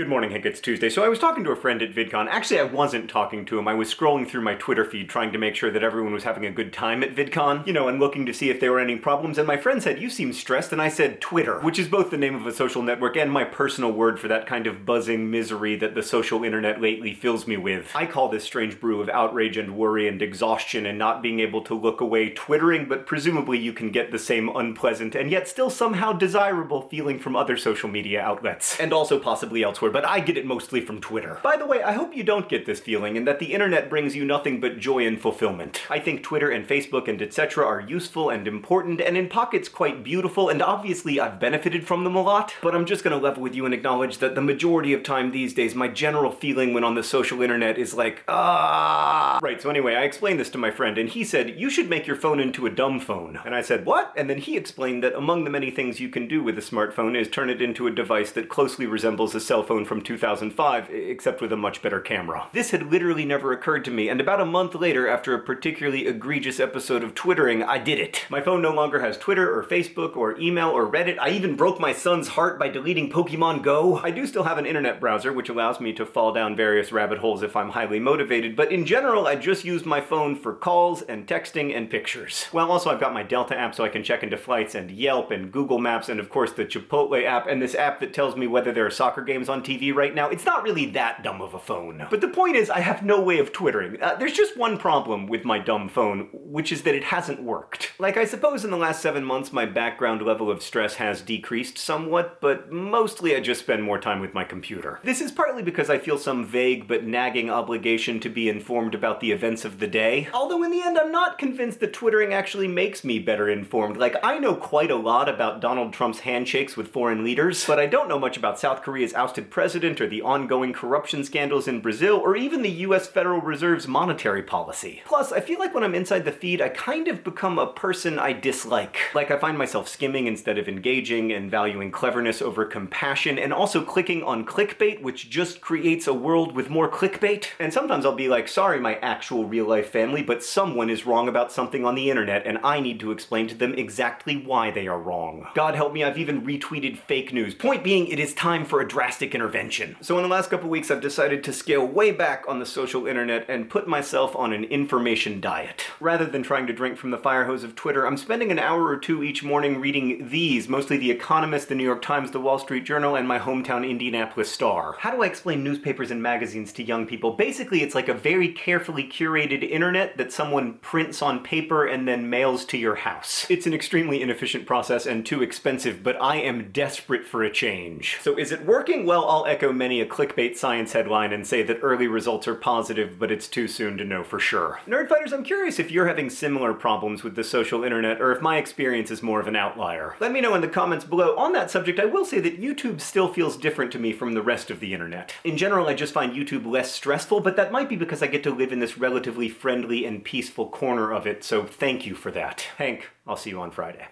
Good morning, Hank. It's Tuesday. So I was talking to a friend at VidCon. Actually, I wasn't talking to him. I was scrolling through my Twitter feed trying to make sure that everyone was having a good time at VidCon, you know, and looking to see if there were any problems. And my friend said, you seem stressed. And I said, Twitter, which is both the name of a social network and my personal word for that kind of buzzing misery that the social internet lately fills me with. I call this strange brew of outrage and worry and exhaustion and not being able to look away twittering, but presumably you can get the same unpleasant and yet still somehow desirable feeling from other social media outlets. And also possibly elsewhere but I get it mostly from Twitter. By the way, I hope you don't get this feeling and that the internet brings you nothing but joy and fulfillment. I think Twitter and Facebook and etc. are useful and important and in pockets quite beautiful and obviously I've benefited from them a lot, but I'm just gonna level with you and acknowledge that the majority of time these days my general feeling when on the social internet is like, ah. Right, so anyway, I explained this to my friend and he said, you should make your phone into a dumb phone. And I said, what? And then he explained that among the many things you can do with a smartphone is turn it into a device that closely resembles a cell phone phone from 2005, except with a much better camera. This had literally never occurred to me, and about a month later, after a particularly egregious episode of twittering, I did it. My phone no longer has Twitter or Facebook or email or Reddit. I even broke my son's heart by deleting Pokemon Go. I do still have an internet browser, which allows me to fall down various rabbit holes if I'm highly motivated, but in general, I just use my phone for calls and texting and pictures. Well, also I've got my Delta app so I can check into flights and Yelp and Google Maps and of course the Chipotle app and this app that tells me whether there are soccer games on TV TV right now, it's not really that dumb of a phone. But the point is, I have no way of twittering. Uh, there's just one problem with my dumb phone, which is that it hasn't worked. Like, I suppose in the last seven months my background level of stress has decreased somewhat, but mostly I just spend more time with my computer. This is partly because I feel some vague but nagging obligation to be informed about the events of the day, although in the end I'm not convinced that twittering actually makes me better informed. Like, I know quite a lot about Donald Trump's handshakes with foreign leaders, but I don't know much about South Korea's ousted president or the ongoing corruption scandals in Brazil or even the US Federal Reserve's monetary policy. Plus, I feel like when I'm inside the feed, I kind of become a person I dislike. Like I find myself skimming instead of engaging and valuing cleverness over compassion and also clicking on clickbait, which just creates a world with more clickbait. And sometimes I'll be like, sorry my actual real life family, but someone is wrong about something on the internet and I need to explain to them exactly why they are wrong. God help me, I've even retweeted fake news. Point being, it is time for a drastic intervention. So in the last couple weeks I've decided to scale way back on the social internet and put myself on an information diet. Rather than trying to drink from the fire hose of Twitter, I'm spending an hour or two each morning reading these, mostly The Economist, The New York Times, The Wall Street Journal, and my hometown Indianapolis Star. How do I explain newspapers and magazines to young people? Basically it's like a very carefully curated internet that someone prints on paper and then mails to your house. It's an extremely inefficient process and too expensive, but I am desperate for a change. So is it working? Well, I'll echo many a clickbait science headline and say that early results are positive, but it's too soon to know for sure. Nerdfighters, I'm curious if you're having similar problems with the social internet, or if my experience is more of an outlier. Let me know in the comments below. On that subject, I will say that YouTube still feels different to me from the rest of the internet. In general, I just find YouTube less stressful, but that might be because I get to live in this relatively friendly and peaceful corner of it, so thank you for that. Hank, I'll see you on Friday.